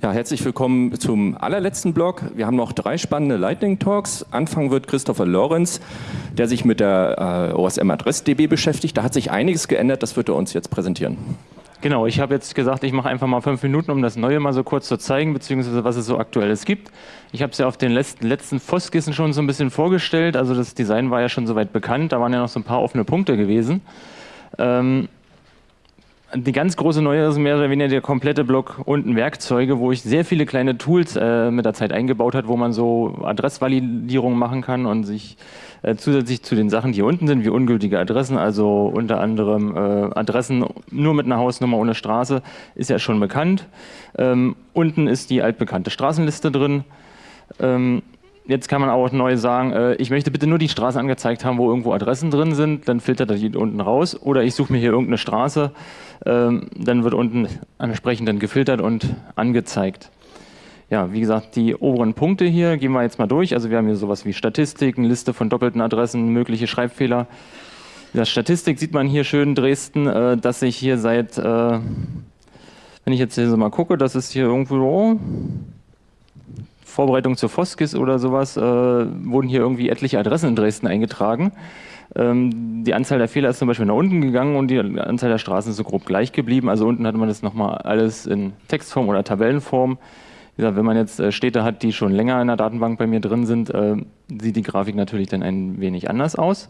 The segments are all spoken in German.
Ja, herzlich willkommen zum allerletzten Blog. Wir haben noch drei spannende Lightning Talks. Anfangen wird Christopher Lorenz, der sich mit der äh, OSM DB beschäftigt. Da hat sich einiges geändert, das wird er uns jetzt präsentieren. Genau, ich habe jetzt gesagt, ich mache einfach mal fünf Minuten, um das Neue mal so kurz zu zeigen, beziehungsweise was es so aktuelles gibt. Ich habe es ja auf den letzten, letzten Foskissen schon so ein bisschen vorgestellt. Also das Design war ja schon soweit bekannt, da waren ja noch so ein paar offene Punkte gewesen. Ähm, die ganz große Neue ist mehr oder weniger der komplette Block unten Werkzeuge, wo ich sehr viele kleine Tools äh, mit der Zeit eingebaut habe, wo man so Adressvalidierung machen kann und sich äh, zusätzlich zu den Sachen, die hier unten sind, wie ungültige Adressen, also unter anderem äh, Adressen nur mit einer Hausnummer ohne Straße, ist ja schon bekannt. Ähm, unten ist die altbekannte Straßenliste drin. Ähm, jetzt kann man auch neu sagen, äh, ich möchte bitte nur die Straße angezeigt haben, wo irgendwo Adressen drin sind, dann filtert er die unten raus. Oder ich suche mir hier irgendeine Straße, ähm, dann wird unten entsprechend dann gefiltert und angezeigt. Ja, wie gesagt, die oberen Punkte hier gehen wir jetzt mal durch. Also wir haben hier sowas wie Statistiken, Liste von doppelten Adressen, mögliche Schreibfehler. In der Statistik sieht man hier schön Dresden, äh, dass sich hier seit, äh, wenn ich jetzt hier so mal gucke, das ist hier irgendwo, oh, Vorbereitung zur Foskis oder sowas, äh, wurden hier irgendwie etliche Adressen in Dresden eingetragen. Ähm, die Anzahl der Fehler ist zum Beispiel nach unten gegangen und die Anzahl der Straßen ist so grob gleich geblieben. Also unten hatte man das nochmal alles in Textform oder Tabellenform. Wie gesagt, wenn man jetzt äh, Städte hat, die schon länger in der Datenbank bei mir drin sind, äh, sieht die Grafik natürlich dann ein wenig anders aus.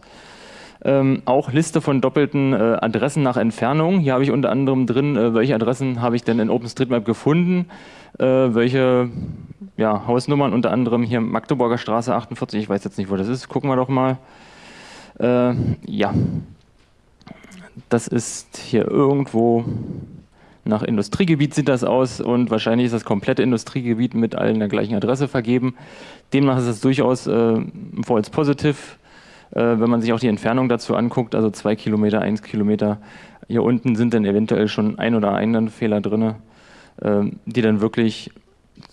Ähm, auch Liste von doppelten äh, Adressen nach Entfernung. Hier habe ich unter anderem drin, äh, welche Adressen habe ich denn in OpenStreetMap gefunden, äh, welche ja, Hausnummern, unter anderem hier Magdeburger Straße 48, ich weiß jetzt nicht, wo das ist, gucken wir doch mal. Äh, ja, das ist hier irgendwo nach Industriegebiet sieht das aus und wahrscheinlich ist das komplette Industriegebiet mit allen der gleichen Adresse vergeben. Demnach ist es durchaus äh, ein False Positive äh, wenn man sich auch die Entfernung dazu anguckt, also zwei Kilometer, eins Kilometer, hier unten sind dann eventuell schon ein oder einen Fehler drin, ähm, die dann wirklich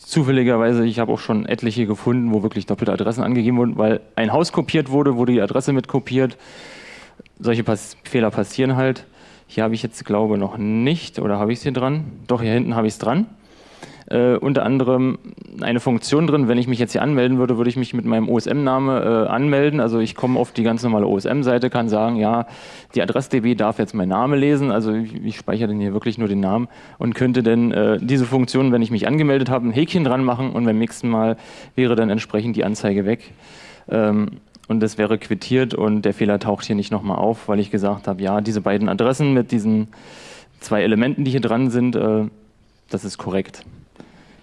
zufälligerweise, ich habe auch schon etliche gefunden, wo wirklich doppelte Adressen angegeben wurden, weil ein Haus kopiert wurde, wurde die Adresse mit kopiert. Solche Pass Fehler passieren halt. Hier habe ich jetzt, glaube noch nicht, oder habe ich es hier dran? Doch, hier hinten habe ich es dran äh, unter anderem eine Funktion drin. Wenn ich mich jetzt hier anmelden würde, würde ich mich mit meinem OSM-Name äh, anmelden. Also ich komme auf die ganz normale OSM-Seite, kann sagen, ja, die Adress-DB darf jetzt meinen Namen lesen. Also ich, ich speichere dann hier wirklich nur den Namen und könnte dann äh, diese Funktion, wenn ich mich angemeldet habe, ein Häkchen dran machen und beim nächsten Mal wäre dann entsprechend die Anzeige weg. Ähm, und das wäre quittiert und der Fehler taucht hier nicht nochmal auf, weil ich gesagt habe, ja, diese beiden Adressen mit diesen zwei Elementen, die hier dran sind, äh, das ist korrekt.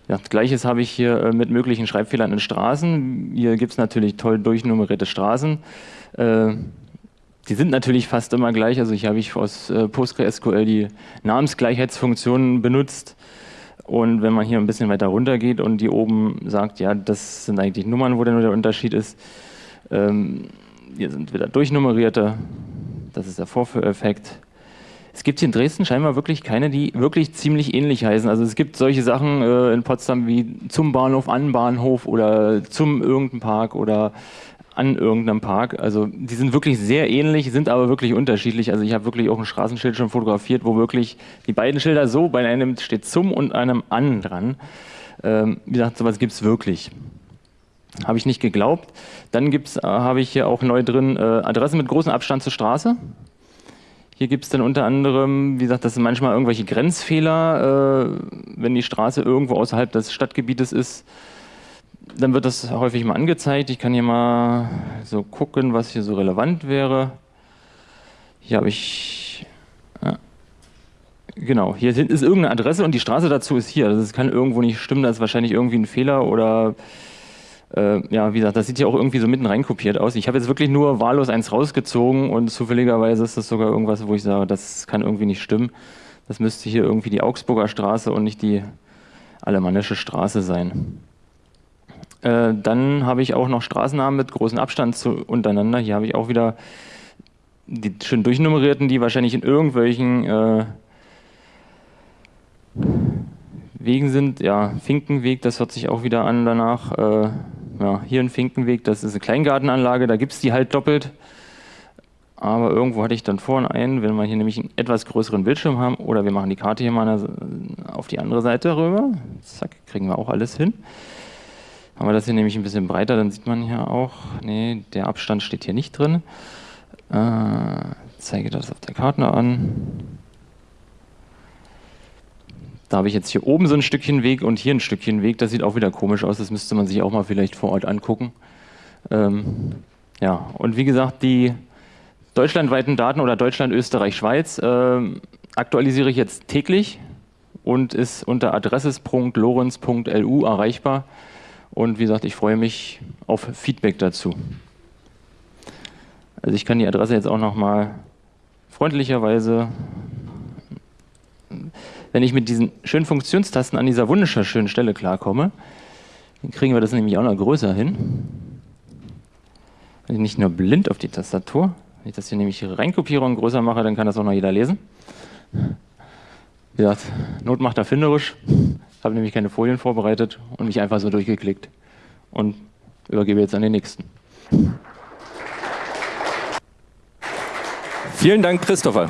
Ja, Gleiches habe ich hier äh, mit möglichen Schreibfehlern in Straßen. Hier gibt es natürlich toll durchnummerierte Straßen. Äh, die sind natürlich fast immer gleich. Also ich habe ich aus äh, PostgreSQL die Namensgleichheitsfunktionen benutzt. Und wenn man hier ein bisschen weiter runter geht und die oben sagt, ja, das sind eigentlich Nummern, wo denn nur der Unterschied ist. Ähm, hier sind wieder durchnummerierte. Das ist der Vorführeffekt. Es gibt hier in Dresden scheinbar wirklich keine, die wirklich ziemlich ähnlich heißen. Also es gibt solche Sachen äh, in Potsdam wie zum Bahnhof, an Bahnhof oder zum irgendeinem Park oder an irgendeinem Park. Also die sind wirklich sehr ähnlich, sind aber wirklich unterschiedlich. Also ich habe wirklich auch ein Straßenschild schon fotografiert, wo wirklich die beiden Schilder so, bei einem steht zum und einem an dran. Ähm, wie gesagt, sowas gibt es wirklich. Habe ich nicht geglaubt. Dann äh, habe ich hier auch neu drin äh, Adresse mit großem Abstand zur Straße. Hier gibt es dann unter anderem, wie gesagt, das sind manchmal irgendwelche Grenzfehler, äh, wenn die Straße irgendwo außerhalb des Stadtgebietes ist, dann wird das häufig mal angezeigt. Ich kann hier mal so gucken, was hier so relevant wäre. Hier habe ich, genau, hier ist irgendeine Adresse und die Straße dazu ist hier. Das kann irgendwo nicht stimmen, da ist wahrscheinlich irgendwie ein Fehler oder ja, wie gesagt, das sieht ja auch irgendwie so mitten reinkopiert aus. Ich habe jetzt wirklich nur wahllos eins rausgezogen und zufälligerweise ist das sogar irgendwas, wo ich sage, das kann irgendwie nicht stimmen. Das müsste hier irgendwie die Augsburger Straße und nicht die Alemannische Straße sein. Äh, dann habe ich auch noch Straßennamen mit großem Abstand zu, untereinander. Hier habe ich auch wieder die schön durchnummerierten, die wahrscheinlich in irgendwelchen äh, Wegen sind. Ja, Finkenweg, das hört sich auch wieder an danach. Äh, ja, hier ein Finkenweg, das ist eine Kleingartenanlage, da gibt es die halt doppelt. aber irgendwo hatte ich dann vorhin einen, wenn wir hier nämlich einen etwas größeren Bildschirm haben, oder wir machen die Karte hier mal auf die andere Seite rüber. Zack, kriegen wir auch alles hin. Haben wir das hier nämlich ein bisschen breiter, dann sieht man hier auch, nee, der Abstand steht hier nicht drin. Äh, zeige das auf der Karte an. Da habe ich jetzt hier oben so ein Stückchen Weg und hier ein Stückchen Weg. Das sieht auch wieder komisch aus. Das müsste man sich auch mal vielleicht vor Ort angucken. Ähm, ja, und wie gesagt, die deutschlandweiten Daten oder Deutschland, Österreich, Schweiz äh, aktualisiere ich jetzt täglich und ist unter adresses.lorenz.lu erreichbar. Und wie gesagt, ich freue mich auf Feedback dazu. Also ich kann die Adresse jetzt auch nochmal freundlicherweise, wenn ich mit diesen schönen Funktionstasten an dieser wunderschönen Stelle klarkomme, dann kriegen wir das nämlich auch noch größer hin. Also nicht nur blind auf die Tastatur. Wenn ich das hier nämlich reinkopiere und größer mache, dann kann das auch noch jeder lesen. Wie gesagt, Not macht erfinderisch. Ich habe nämlich keine Folien vorbereitet und mich einfach so durchgeklickt. Und übergebe jetzt an den nächsten. Vielen Dank, Christopher.